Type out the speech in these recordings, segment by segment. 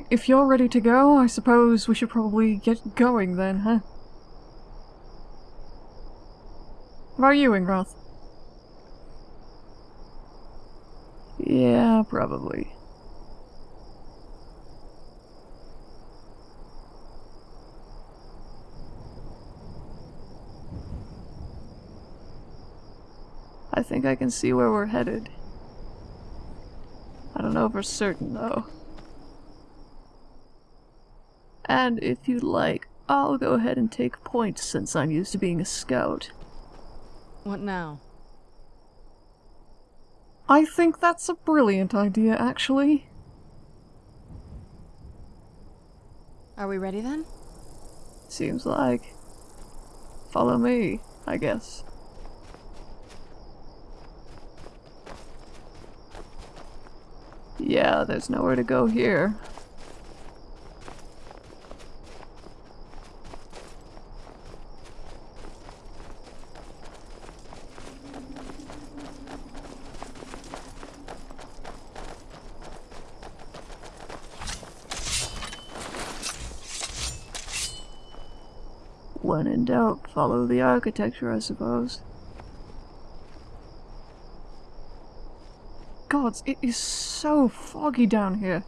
Alright, if you're ready to go, I suppose we should probably get going then, huh? How about you, Ingroth? Yeah, probably. I think I can see where we're headed. I don't know for certain, though. And if you'd like, I'll go ahead and take points since I'm used to being a scout. What now? I think that's a brilliant idea, actually. Are we ready then? Seems like. Follow me, I guess. Yeah, there's nowhere to go here. When in doubt, follow the architecture, I suppose. Gods, it is so foggy down here.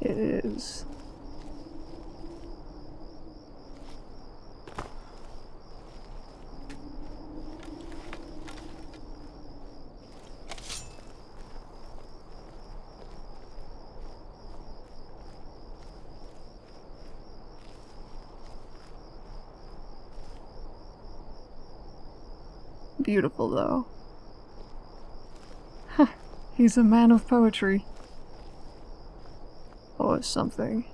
It is. Beautiful, though. He's a man of poetry. Oh, or something.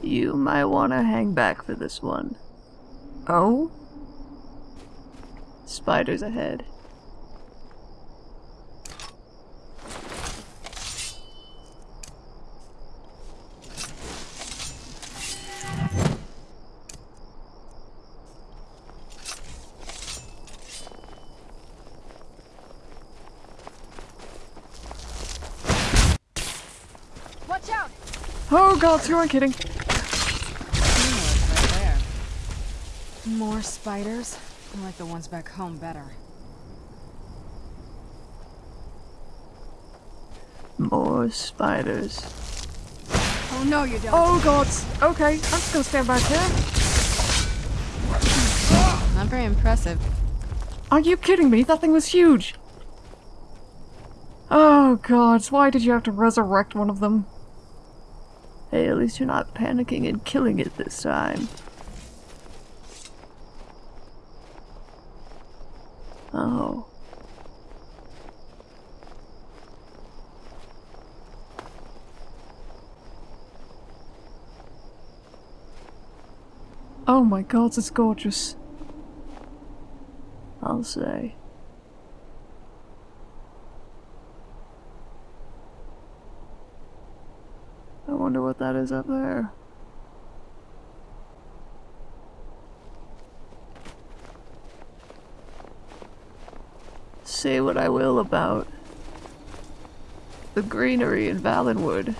You might want to hang back for this one. Oh? Spiders ahead. Watch out! Oh god, who am I kidding? Teamwork right there. More spiders? I like the ones back home better. More spiders. Oh no, you don't. Oh god! Okay, I'm just gonna stand back here. Not very impressive. Are you kidding me? That thing was huge! Oh god, why did you have to resurrect one of them? Hey, at least you're not panicking and killing it this time. Oh. Oh my god, it's gorgeous. I'll say. I wonder what that is up there. Say what I will about the greenery in Valenwood.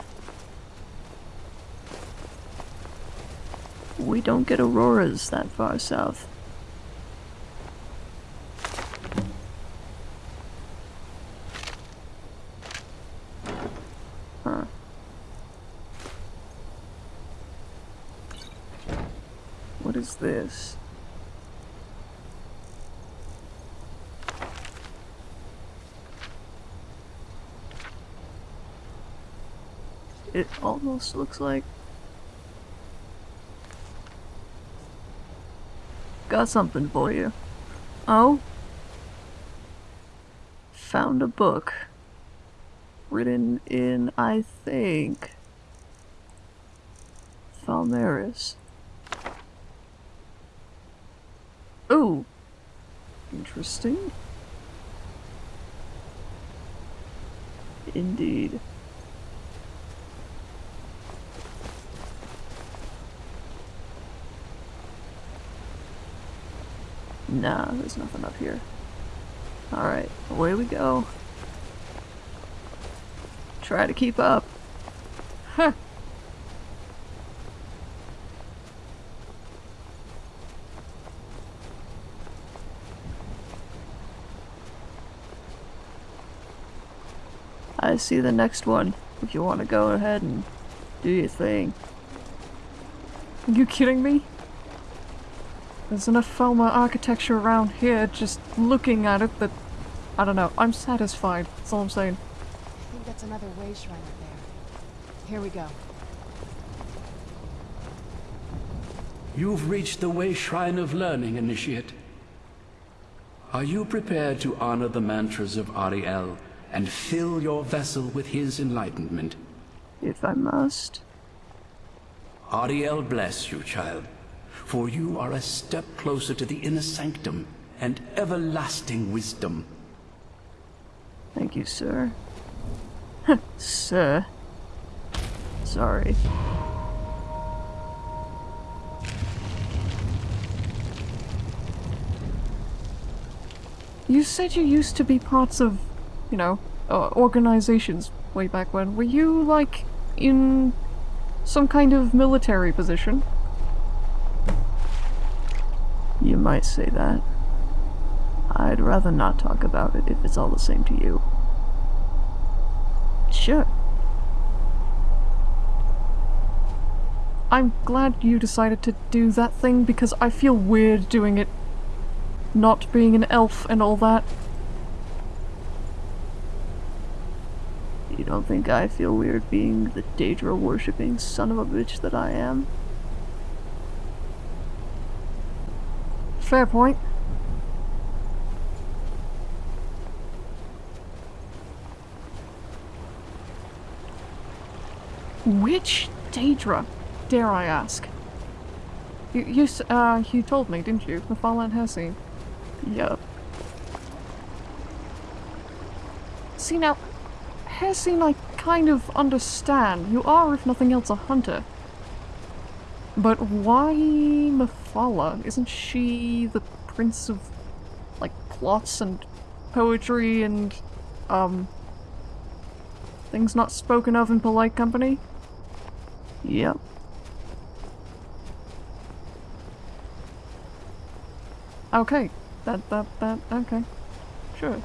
we don't get auroras that far south. Huh. What is this? It almost looks like got something for you. Oh? Found a book. Written in, I think, Falmeris. Oh! Interesting. Indeed. Nah, there's nothing up here. Alright, away we go. Try to keep up. Huh. I see the next one, if you want to go ahead and do your thing. Are you kidding me? There's enough Falmer architecture around here just looking at it that... I don't know, I'm satisfied, that's all I'm saying. I think that's another way shrine up there. Here we go. You've reached the Way Shrine of Learning, Initiate. Are you prepared to honor the mantras of Auri-El and fill your vessel with his enlightenment? If I must. Auri-El bless you, child, for you are a step closer to the inner sanctum and everlasting wisdom. Thank you, sir. sir. Sorry. You said you used to be parts of, you know, uh, organizations way back when. Were you, like, in some kind of military position? You might say that. I'd rather not talk about it if it's all the same to you. Sure. I'm glad you decided to do that thing because I feel weird doing it not being an elf and all that. You don't think I feel weird being the Daedra worshipping son of a bitch that I am? Fair point. Which Daedra, dare I ask? You, you, uh, you told me, didn't you? The Farland Hesse. Yup. See now, Hircine I kind of understand. You are, if nothing else, a hunter. But why Mephala? Isn't she the prince of, like, plots and poetry and, um, things not spoken of in polite company? Yep. Okay. That, that, that, okay. Sure.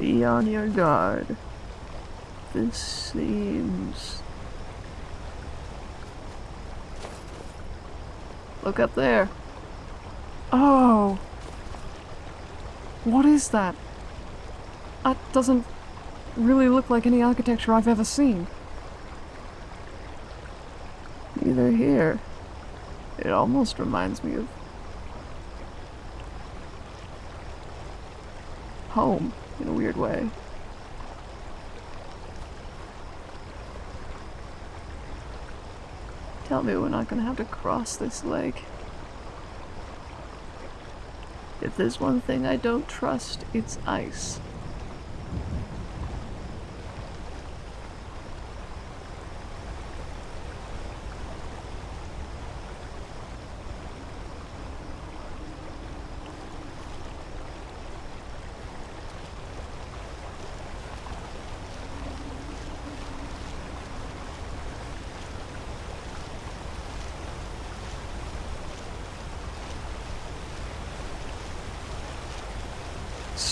Be on your guard. This seems... Look up there. Oh! What is that? That doesn't really look like any architecture I've ever seen. Neither here. It almost reminds me of... home, in a weird way. Tell me we're not gonna have to cross this lake. If there's one thing I don't trust, it's ice.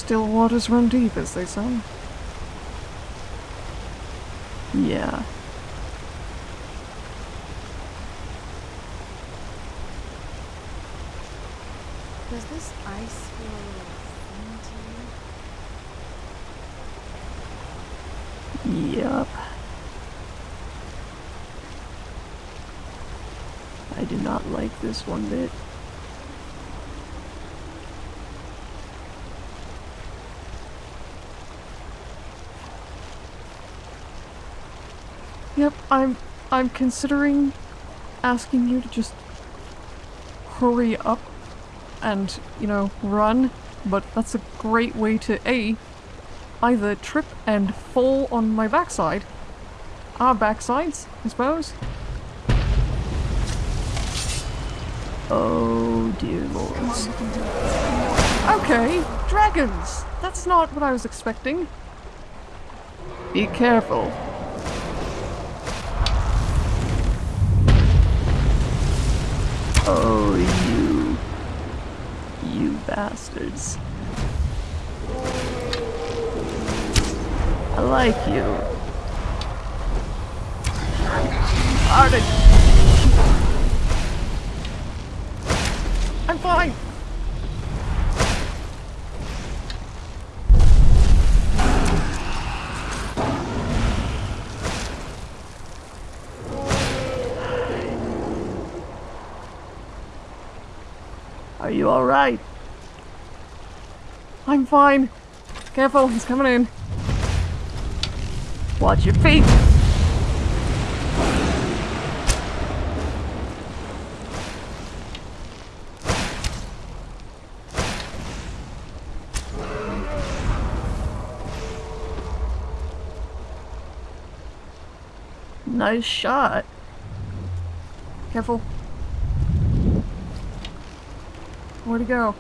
Still waters run deep, as they say. Yeah. Does this ice feel a little thin to you? Yup. I do not like this one bit. Yep, I'm I'm considering asking you to just hurry up and, you know, run, but that's a great way to A either trip and fall on my backside. Our backsides, I suppose. Oh dear lords. Okay, dragons! That's not what I was expecting. Be careful. Oh, you. You bastards. I like you. Arctic. I'm fine. Alright? I'm fine. Careful, he's coming in. Watch your feet. Nice shot. Careful. Where'd he go?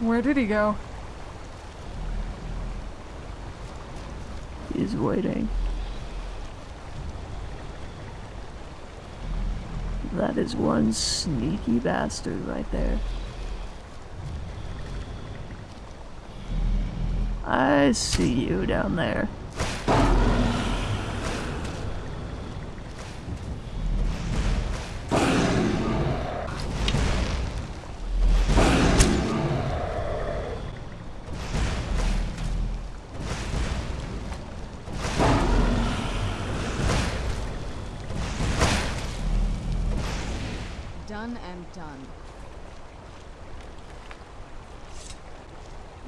Where did he go? He's waiting. That is one sneaky bastard right there. I see you down there. Done and done.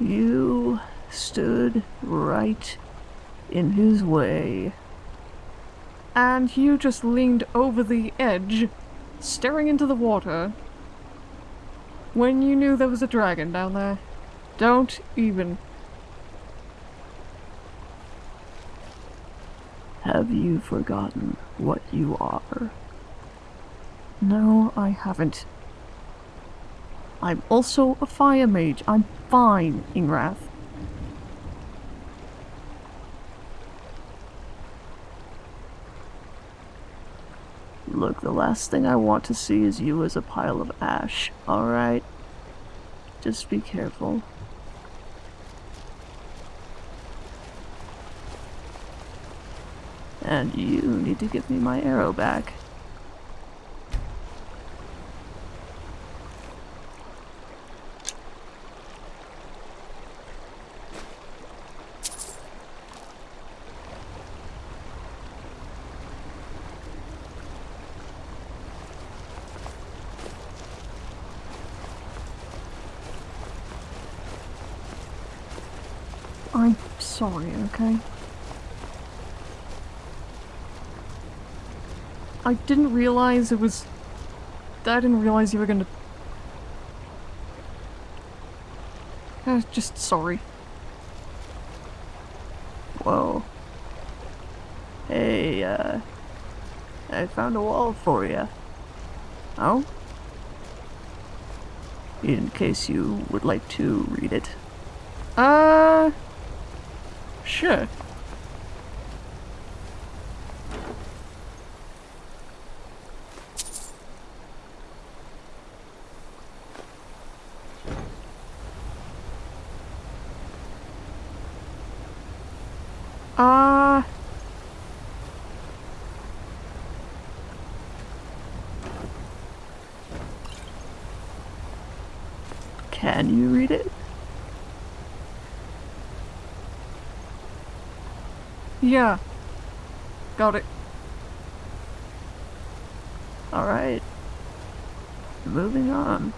You stood right in his way. And you just leaned over the edge, staring into the water, when you knew there was a dragon down there. Don't even. Have you forgotten what you are? No, I haven't. I'm also a fire mage. I'm fine, Ingrath. Look, the last thing I want to see is you as a pile of ash, alright? Just be careful. And you need to give me my arrow back. I'm sorry, okay? I didn't realize it was... I didn't realize you were gonna... Was just sorry. Whoa. Hey, uh... I found a wall for you. Oh? In case you would like to read it. Sure. Uh... Can you read it? Yeah. Got it. Alright. Moving on.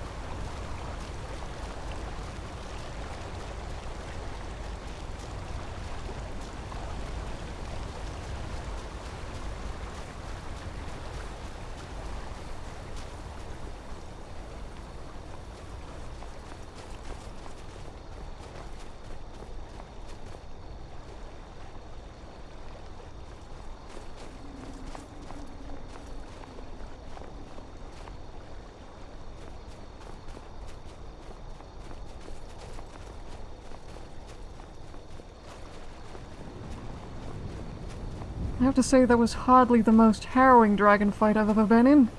Have to say that was hardly the most harrowing dragon fight I've ever been in.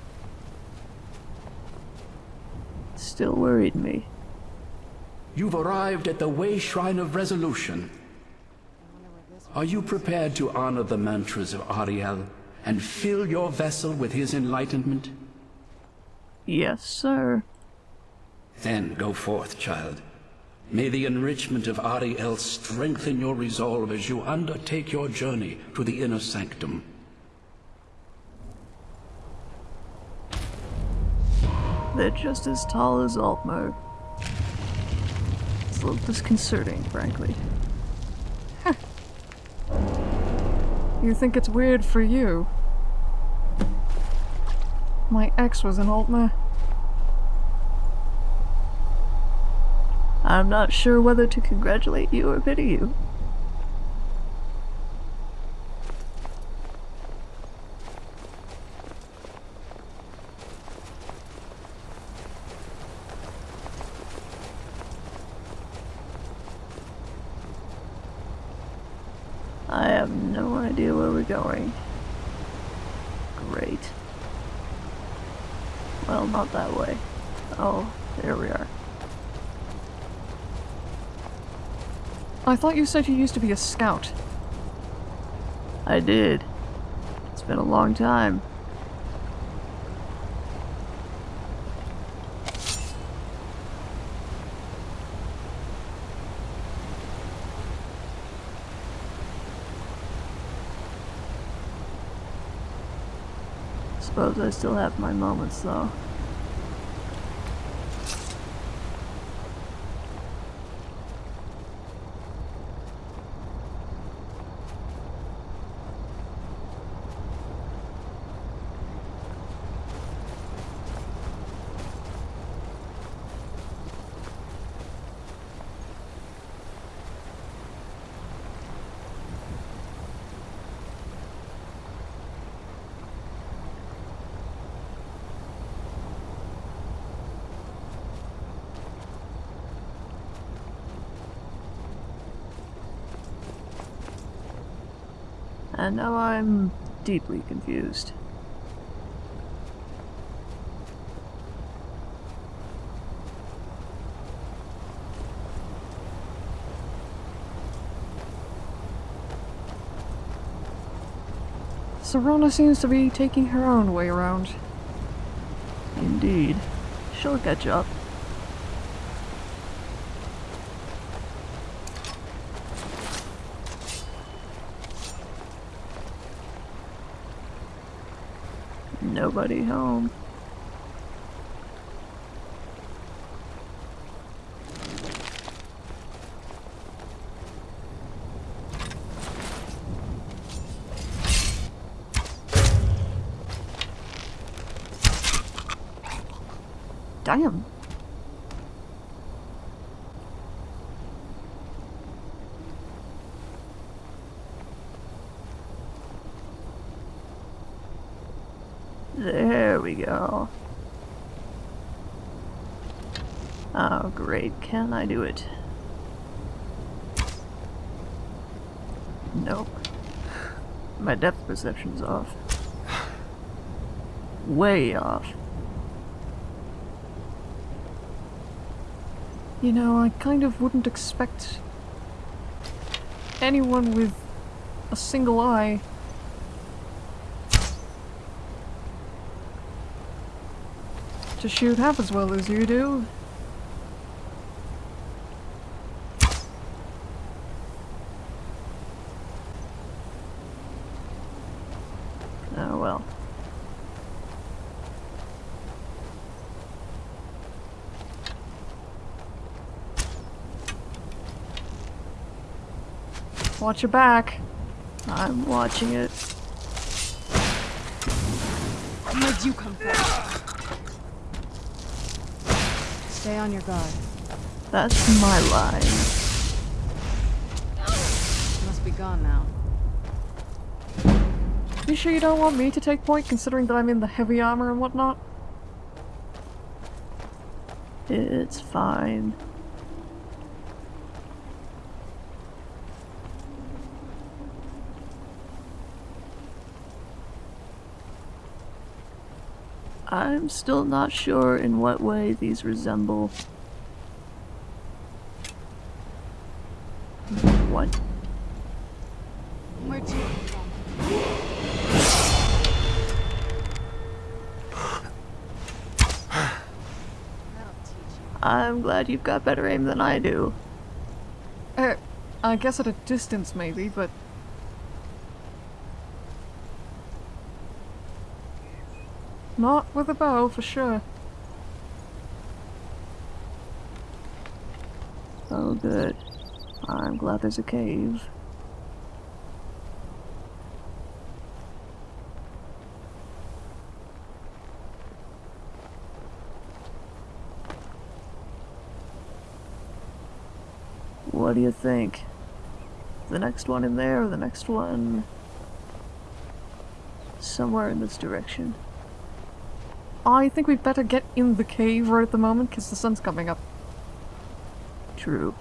Still worried me. You've arrived at the Way Shrine of Resolution. Are you prepared to honor the mantras of Auri-El and fill your vessel with his enlightenment? Yes, sir. Then go forth, child. May the enrichment of Auri-El strengthen your resolve as you undertake your journey to the inner sanctum. They're just as tall as Altmer. It's a little disconcerting, frankly. you think it's weird for you? My ex was an Altmer. I'm not sure whether to congratulate you or pity you. I have no idea where we're going. Great. Well, not that way. Oh, there we are. I thought you said you used to be a scout. I did. It's been a long time. Suppose I still have my moments, though. Now I'm deeply confused. Serana seems to be taking her own way around. Indeed. She'll catch up. Nobody home. Damn. There we go. Oh, great. Can I do it? Nope. My depth perception's off. Way off. You know, I kind of wouldn't expect anyone with a single eye. To shoot half as well as you do. Oh well. Watch your back. I'm watching it. Where'd you come from? Stay on your guard. That's my line. Must be gone now. You sure you don't want me to take point, considering that I'm in the heavy armor and whatnot? It's fine. I'm still not sure in what way these resemble. What? Where'd you come from? That'll teach you. I'm glad you've got better aim than I do. Uh, I guess at a distance maybe, but... Not with a bow, for sure. Oh good. I'm glad there's a cave. What do you think? The next one in there or the next one somewhere in this direction? I think we'd better get in the cave right at the moment because the sun's coming up. True.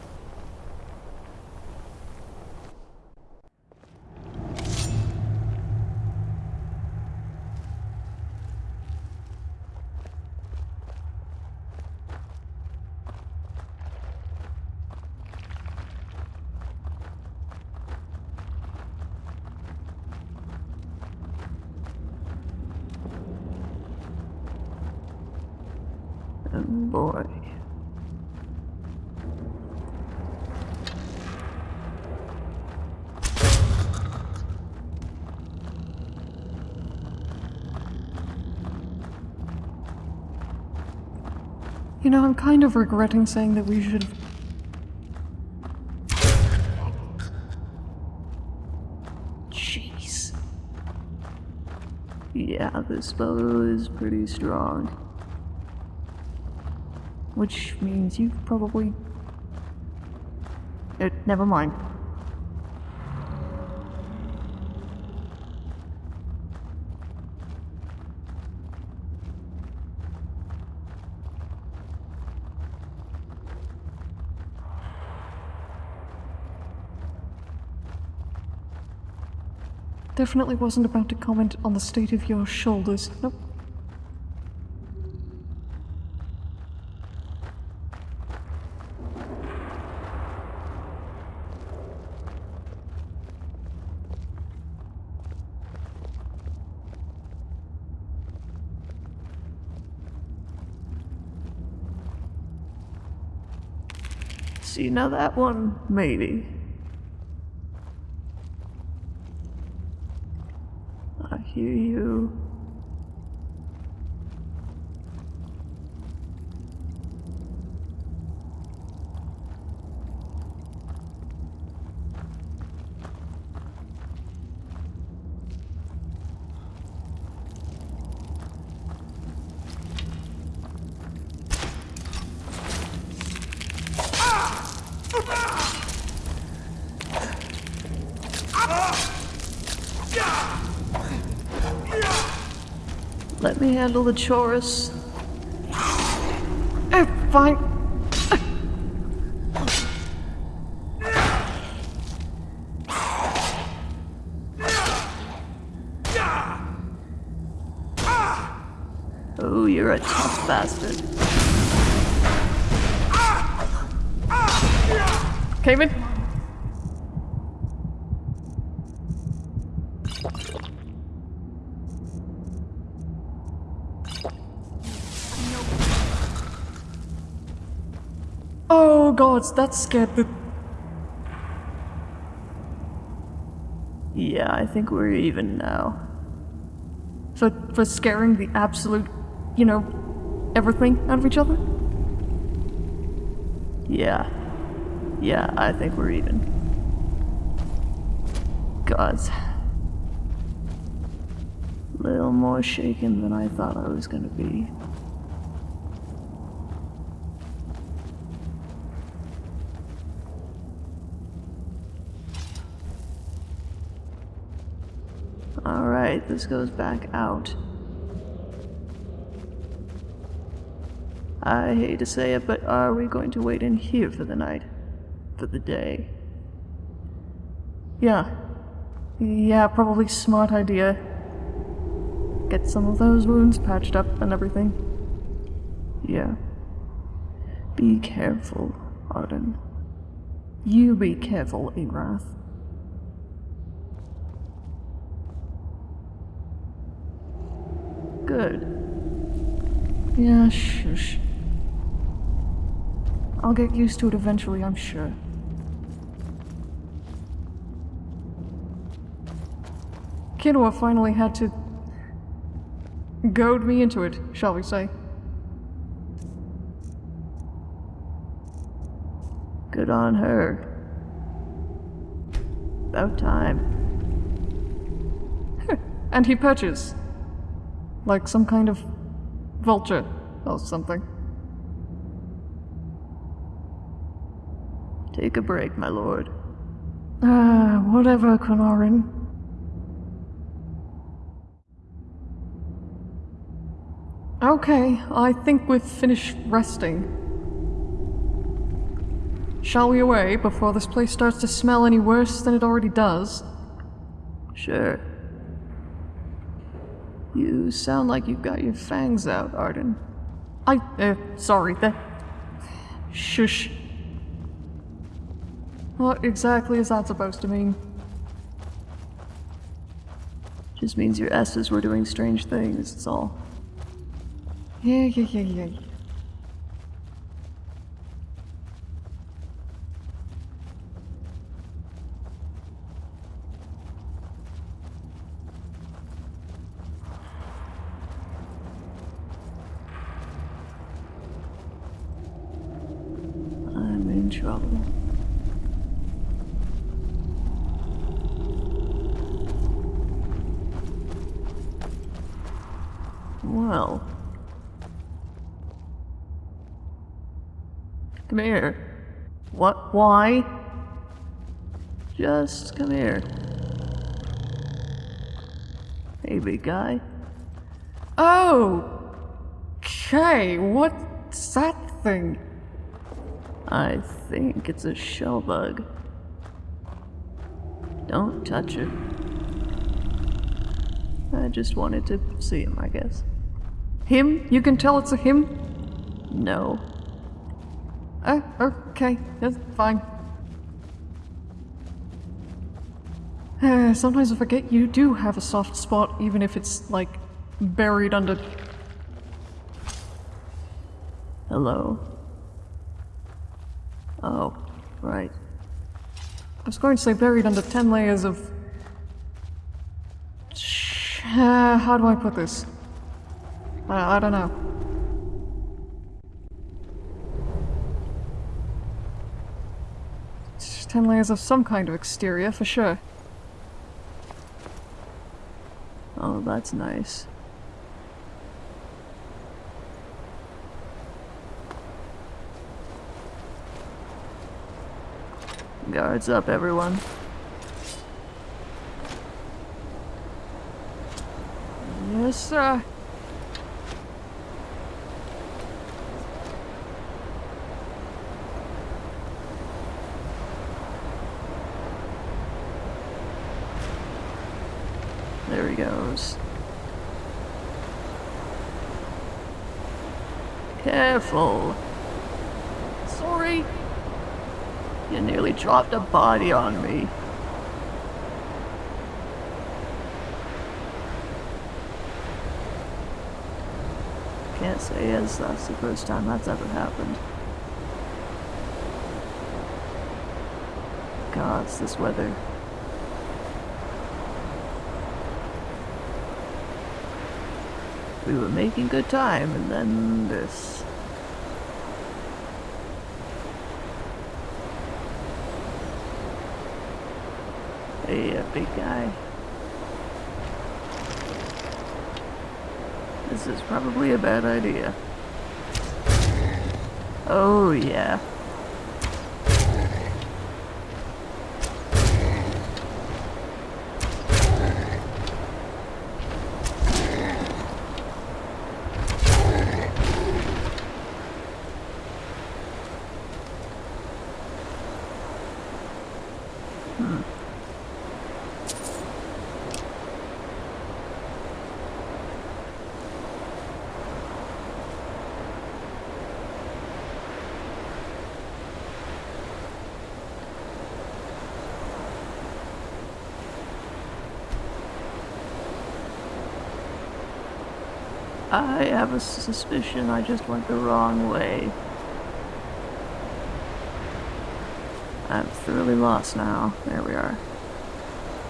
Boy. You know, I'm kind of regretting saying that we should. Yeah, this bow is pretty strong. Which means you've probably... Uh, never mind. Definitely wasn't about to comment on the state of your shoulders. Nope. See, know that one, maybe. I hear you. Let me handle the chorus. Oh, fine. Oh, you're a tough bastard. Came in. Gods, that scared the. Yeah, I think we're even now. For, for scaring the absolute, you know, everything out of each other? Yeah. Yeah, I think we're even. Gods. Little more shaken than I thought I was gonna be. This goes back out. I hate to say it, but are we going to wait in here for the night? For the day? Yeah. Yeah, probably smart idea. Get some of those wounds patched up and everything. Yeah. Be careful, Arden. You be careful, Ingrath. Good. Yeah, shush. I'll get used to it eventually, I'm sure. Kinoa finally had to goad me into it, shall we say. Good on her. About time. And he perches. Like some kind of vulture or something. Take a break, my lord. Ah, whatever, Kunorin. Okay, I think we've finished resting. Shall we away before this place starts to smell any worse than it already does? Sure. You sound like you've got your fangs out, Arden. I, uh, sorry, that... Shush. What exactly is that supposed to mean? Just means your S's were doing strange things, that's all. Yeah, yeah, yeah, yeah. yeah. I'm in trouble. Well. Come here. What? Why? Just come here. Hey, big guy. Oh! Okay, what's that thing? I think it's a shell bug. Don't touch it. I just wanted to see him, I guess. Him? You can tell it's a him? No. Oh, okay, that's fine. Uh, sometimes I forget you do have a soft spot, even if it's, like, buried under... Hello. Oh, right. I was going to say buried under 10 layers of... Uh, how do I put this? Uh, I don't know. 10 layers of some kind of exterior, for sure. Oh, that's nice. Guards up, everyone. Yes, sir. There he goes. Careful. Sorry. You nearly dropped a body on me. Can't say as that's the first time that's ever happened. gods, this weather. We were making good time, and then this. Hey, uh, big guy. This is probably a bad idea. Oh, yeah. I have a suspicion I just went the wrong way. I'm thoroughly lost now. There we are.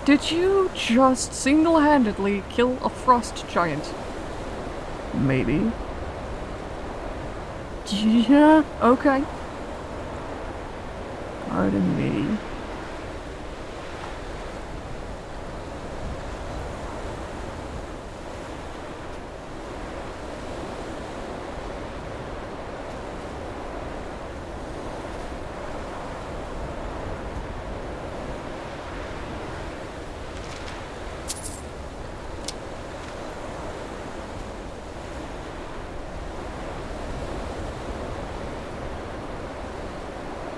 Did you just single-handedly kill a frost giant? Maybe. Yeah, okay. Pardon me.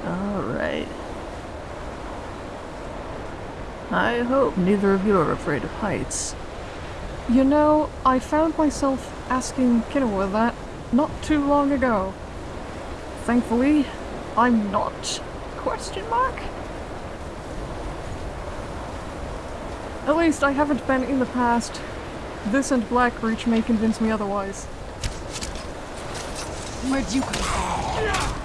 Alright. I hope neither of you are afraid of heights. You know, I found myself asking Kinawa that not too long ago. Thankfully, I'm not. Question mark? At least I haven't been in the past. This and Blackreach may convince me otherwise. Where'd you come from?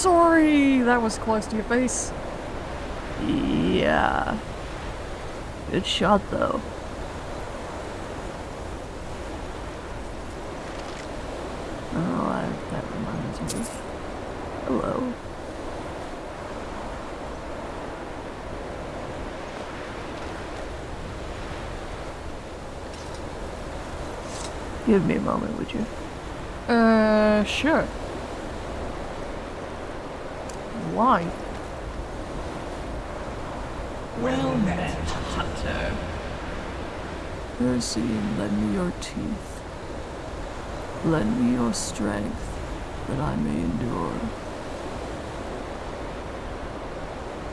Sorry, that was close to your face. Yeah. Good shot, though. Oh, I, that reminds me. Hello. Give me a moment, would you? Uh, sure. Why? Well met, Hunter. Hircine, lend me your teeth. Lend me your strength, that I may endure.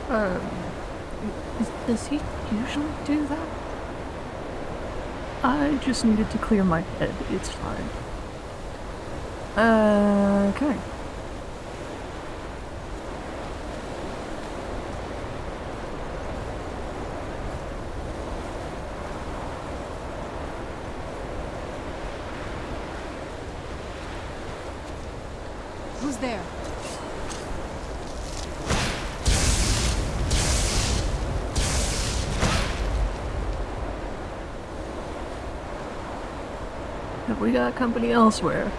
Uh, is, does he usually do that? I just needed to clear my head. It's fine. Uh, okay. Who's there? Have we got company elsewhere?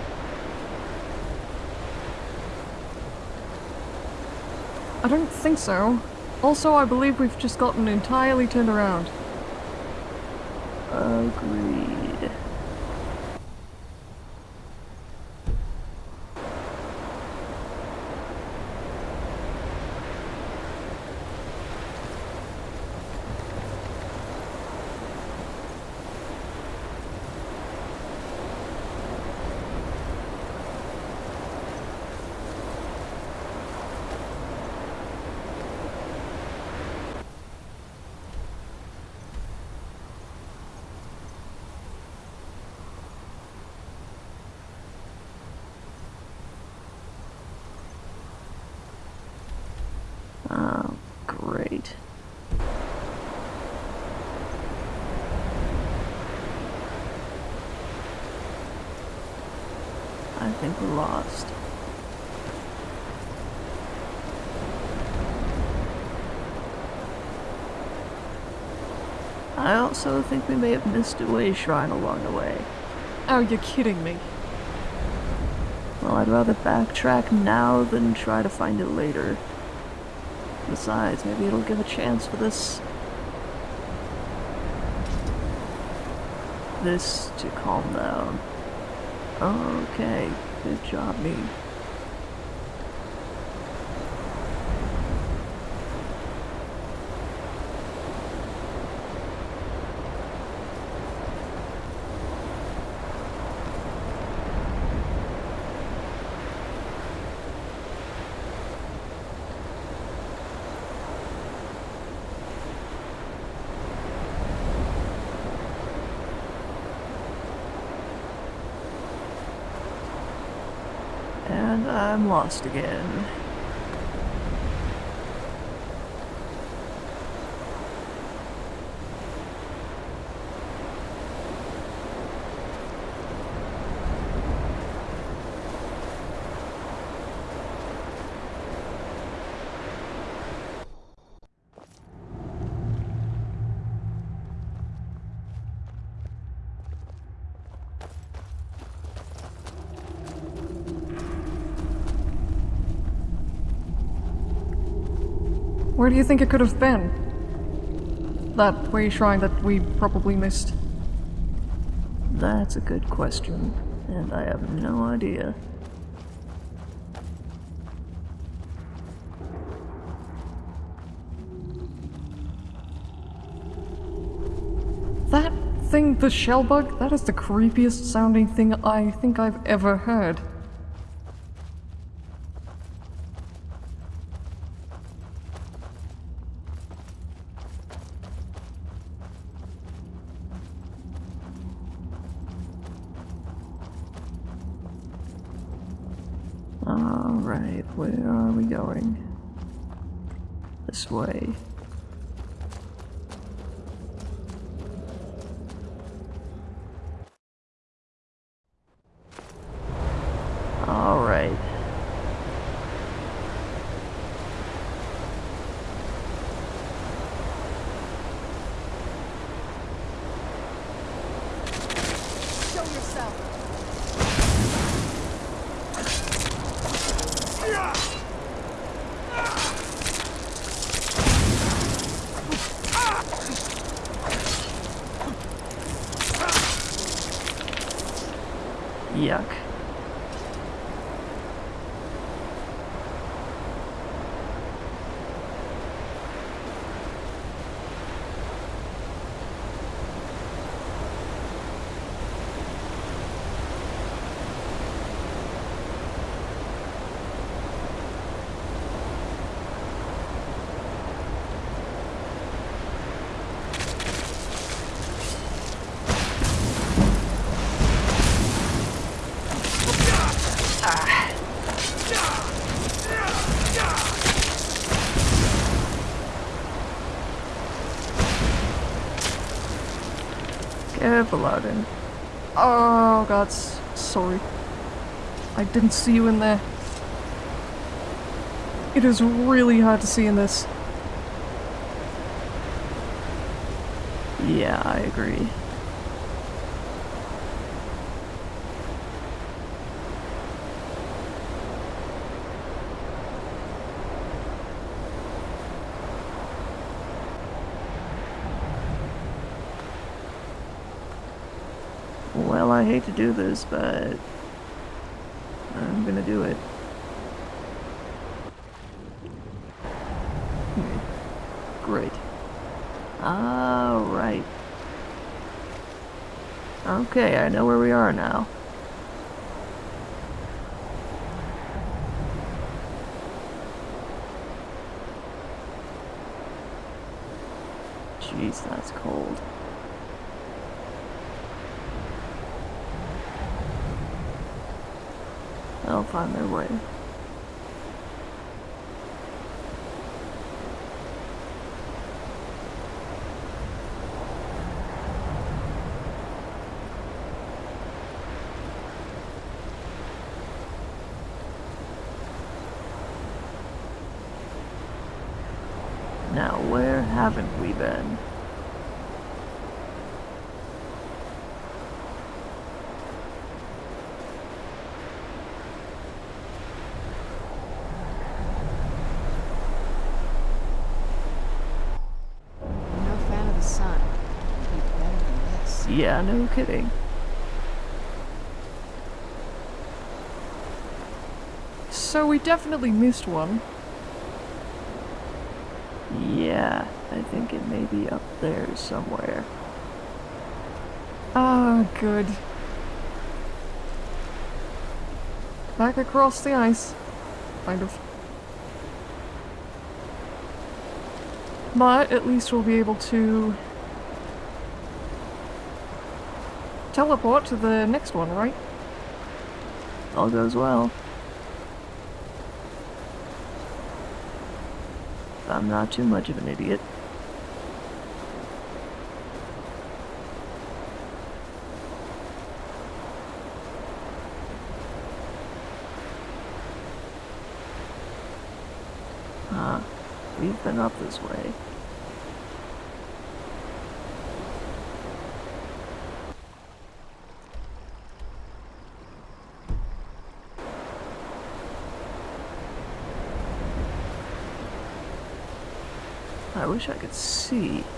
I don't think so. Also, I believe we've just gotten entirely turned around. Agreed. Oh, great. I think we're lost. I also think we may have missed a way shrine along the way. Oh, you're kidding me. Well, I'd rather backtrack now than try to find it later. Besides, maybe it'll give a chance for this... This to calm down. Okay, good job, me. And I'm lost again. Where do you think it could have been? That way shrine that we probably missed. That's a good question, and I have no idea. That thing, the shell bug, that is the creepiest sounding thing I think I've ever heard. Arden. Oh god, sorry. I didn't see you in there. It is really hard to see in this. Yeah, I agree. Well, I hate to do this, but I'm gonna do it. Great. Alright. Okay, I know where we are now. Jeez, that's cold. Find their way. Now, where haven't we been? No fan of the sun. Be better than this. Yeah, no kidding. So we definitely missed one. Yeah, I think it may be up there somewhere. Ah, good. Back across the ice. Kind of. But at least we'll be able to teleport to the next one, right? All goes well. I'm not too much of an idiot. Huh. We've been up this way. Wish I could see.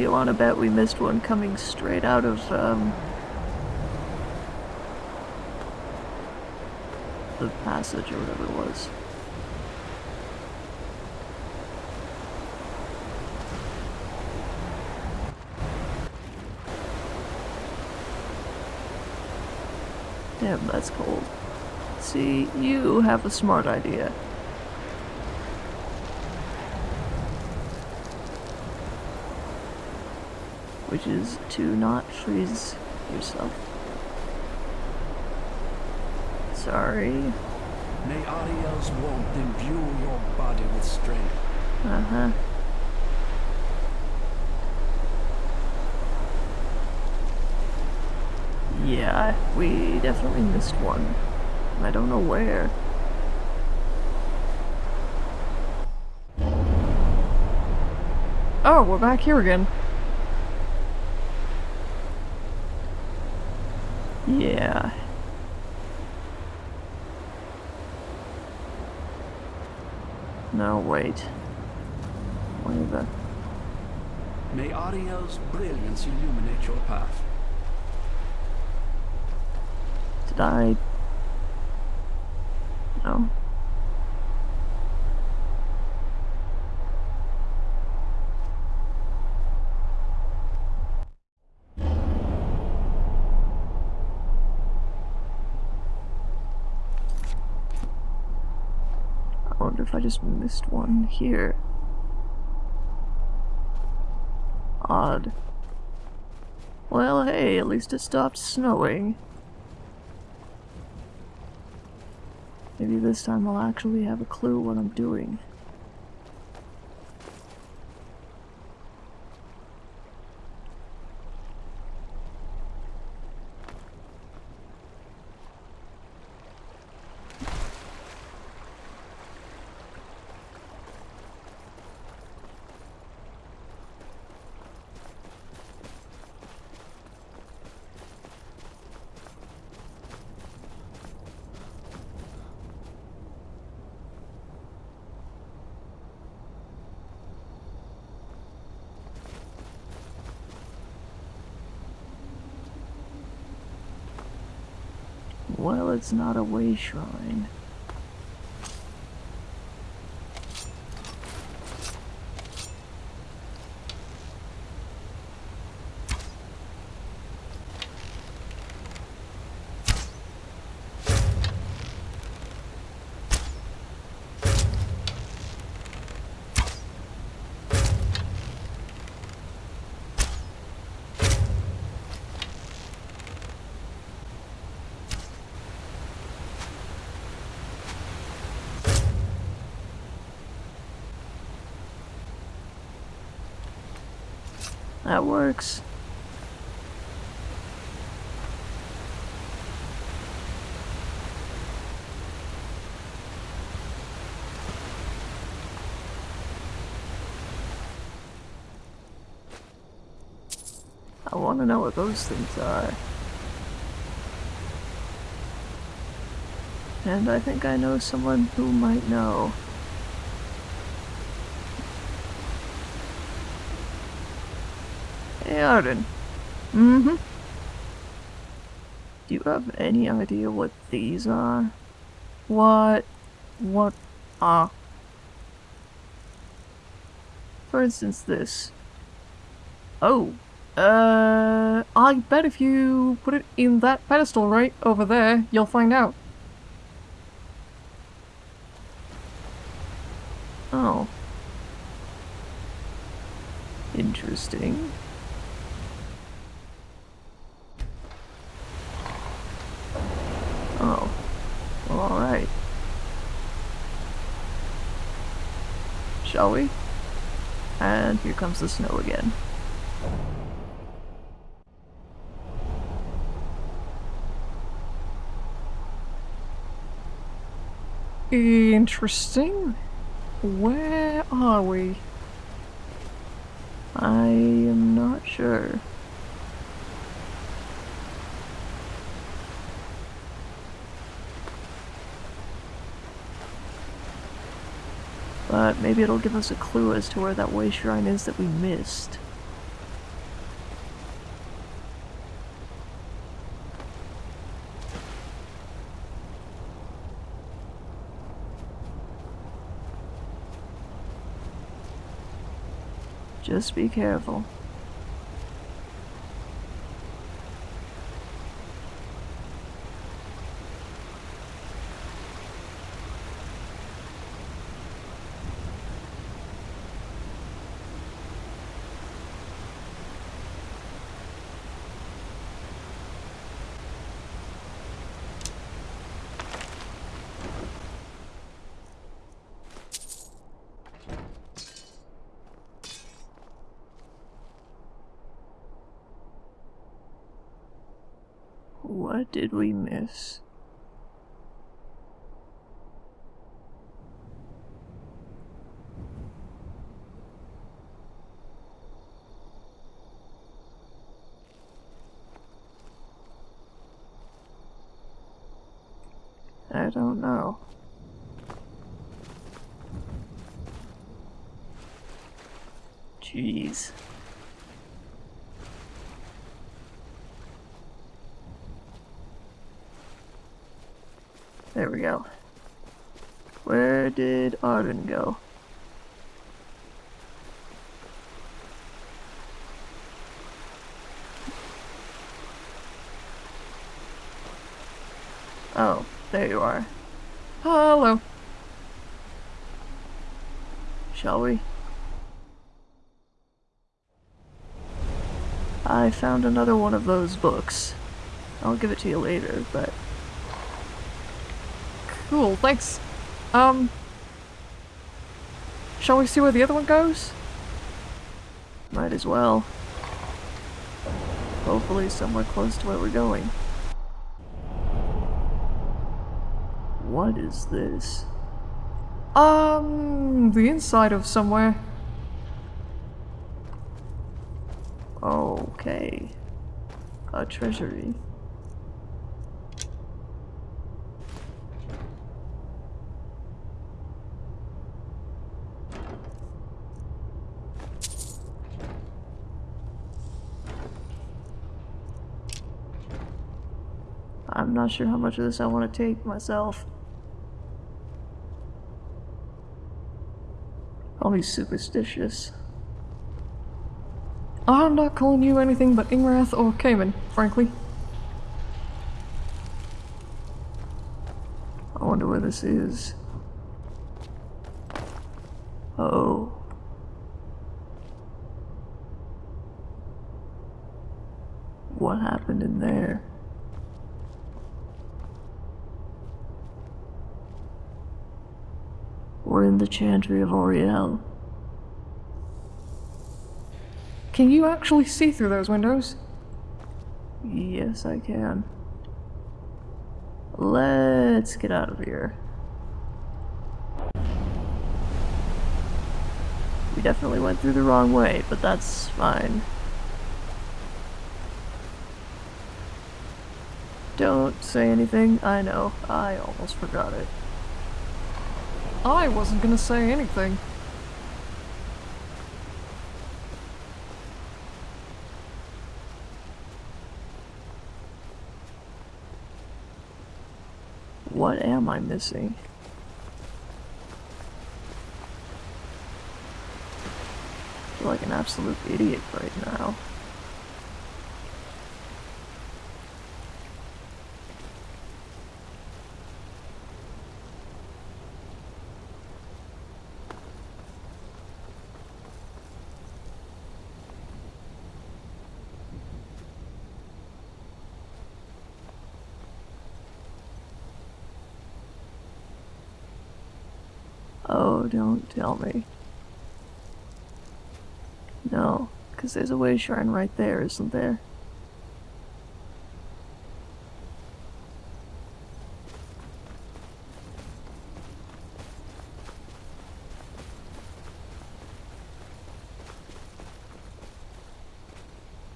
You want to bet we missed one coming straight out of, um... The passage or whatever it was. Damn, that's cold. See, you have a smart idea. Which is to not freeze yourself. Sorry. May Auri-El's warmth imbue your body with strength. Uh huh. Yeah, we definitely missed one. I don't know where. Oh, we're back here again. Yeah. No, wait. Wait the... May Auri-El's brilliance illuminate your path. Did I... No. I wonder if I just missed one here. Odd. Well, hey, at least it stopped snowing. Maybe this time I'll actually have a clue what I'm doing. Well, it's not a way shrine. Works. I want to know what those things are. And I think I know someone who might know. Hey, Arden. Mm-hmm. Do you have any idea what these are? What? What are? For instance, this. Oh. Uh, I bet if you put it in that pedestal right over there, you'll find out. Oh. Interesting. Oh. Well, alright. Shall we? And here comes the snow again. Interesting. Where are we? I am not sure. But maybe it'll give us a clue as to where that way shrine is that we missed. Just be careful. What did we miss? I don't know. Jeez. There we go. Where did Arden go? Oh, there you are. Hello. Shall we? I found another one of those books. I'll give it to you later, but Cool, thanks. Um... Shall we see where the other one goes? might as well. Hopefully somewhere close to where we're going. What is this? Um, the inside of somewhere. Okay. A treasury. I'm not sure how much of this I want to take myself. I'll be superstitious. I'm not calling you anything but Ingrath or Cayman, frankly. I wonder where this is. Oh. What happened in there? We're in the Chantry of Auri-El. Can you actually see through those windows? Yes, I can. Let's get out of here. We definitely went through the wrong way, but that's fine. Don't say anything. I know. I almost forgot it. I wasn't gonna say anything. What am I missing? I feel like an absolute idiot right now. Oh, don't tell me. No, because there's a way shrine right there, isn't there?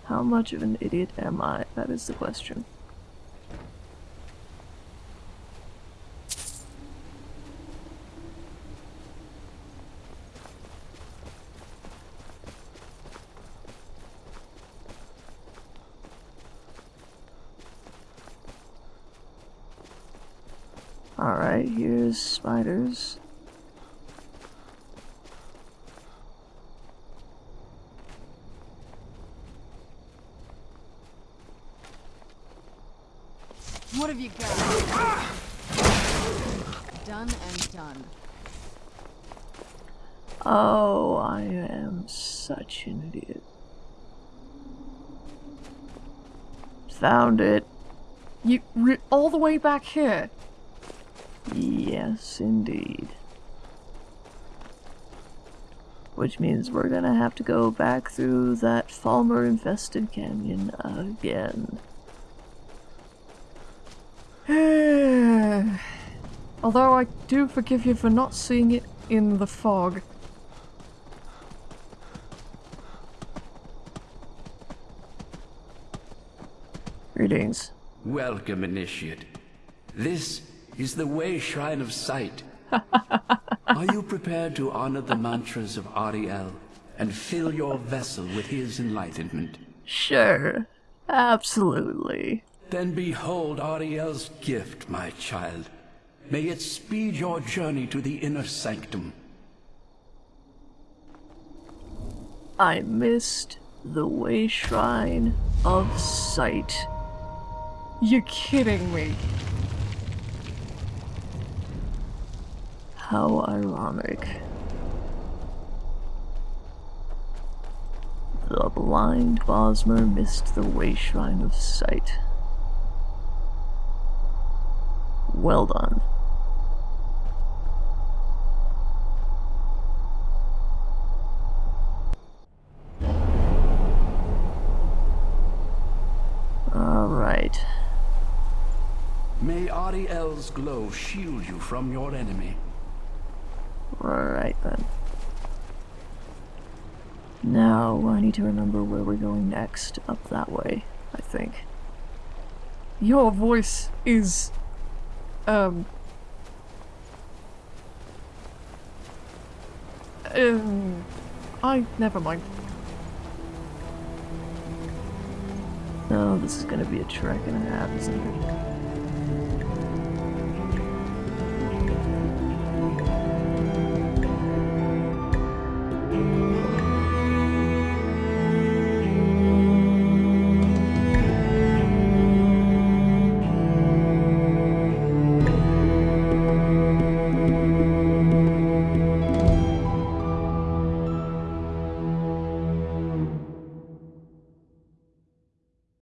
How much of an idiot am I? That is the question. Alright, here's spiders. What have you got? Done and done. Oh, I am such an idiot. Found it. You all the way back here. Yes, indeed. Which means we're gonna have to go back through that Falmer infested canyon again. Although I do forgive you for not seeing it in the fog. Greetings. Welcome, Initiate. This is the Way Shrine of Sight. Are you prepared to honor the mantras of Auri-El and fill your vessel with his enlightenment? Sure. Absolutely. Then behold Auri-El's gift, my child. May it speed your journey to the inner sanctum. I missed the Way Shrine of Sight. You're kidding me. How ironic. The blind Bosmer missed the Way Shrine of Sight. Well done. Alright. May Auri-El's glow shield you from your enemy. Alright then. Now I need to remember where we're going next. Up that way, I think. Your voice is. Um. Um. I. Never mind. No, this is gonna be a trek and a half, isn't it?